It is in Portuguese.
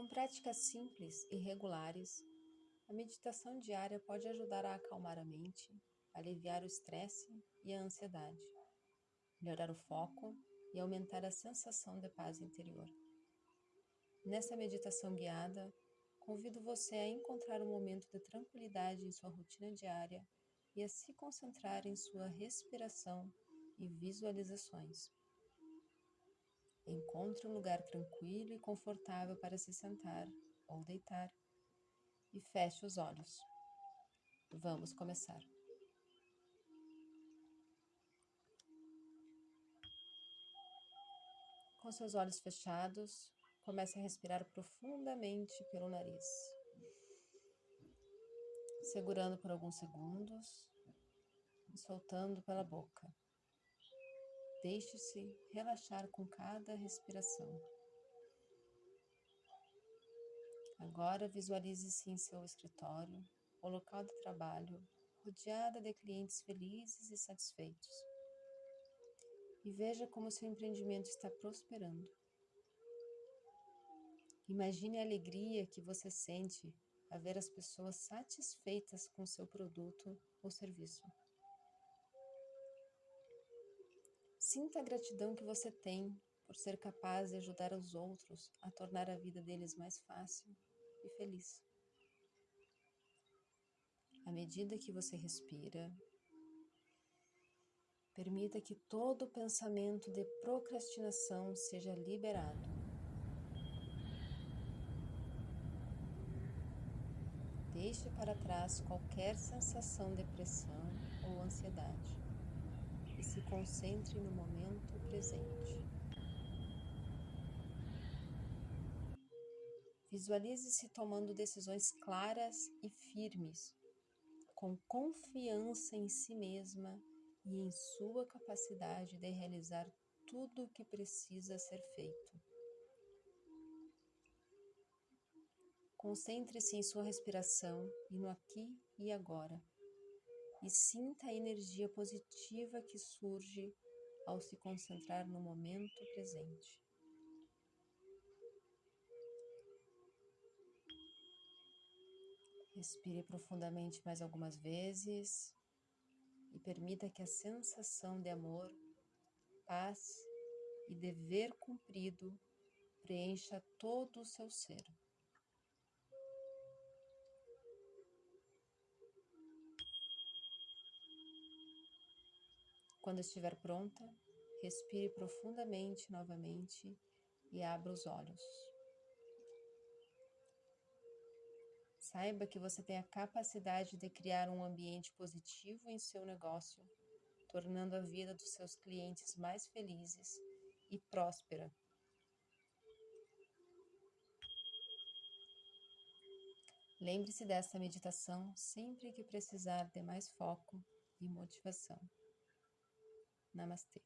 Com práticas simples e regulares, a meditação diária pode ajudar a acalmar a mente, aliviar o estresse e a ansiedade, melhorar o foco e aumentar a sensação de paz interior. Nessa meditação guiada, convido você a encontrar um momento de tranquilidade em sua rotina diária e a se concentrar em sua respiração e visualizações. Encontre um lugar tranquilo e confortável para se sentar ou deitar e feche os olhos. Vamos começar. Com seus olhos fechados, comece a respirar profundamente pelo nariz, segurando por alguns segundos e soltando pela boca. Deixe-se relaxar com cada respiração. Agora visualize-se em seu escritório, ou local de trabalho, rodeada de clientes felizes e satisfeitos. E veja como seu empreendimento está prosperando. Imagine a alegria que você sente a ver as pessoas satisfeitas com seu produto ou serviço. Sinta a gratidão que você tem por ser capaz de ajudar os outros a tornar a vida deles mais fácil e feliz. À medida que você respira, permita que todo pensamento de procrastinação seja liberado. Deixe para trás qualquer sensação de pressão ou ansiedade e se concentre no momento presente. Visualize-se tomando decisões claras e firmes, com confiança em si mesma e em sua capacidade de realizar tudo o que precisa ser feito. Concentre-se em sua respiração e no aqui e agora e sinta a energia positiva que surge ao se concentrar no momento presente. Respire profundamente mais algumas vezes e permita que a sensação de amor, paz e dever cumprido preencha todo o seu ser. Quando estiver pronta, respire profundamente novamente e abra os olhos. Saiba que você tem a capacidade de criar um ambiente positivo em seu negócio, tornando a vida dos seus clientes mais felizes e próspera. Lembre-se desta meditação sempre que precisar de mais foco e motivação. Namasté.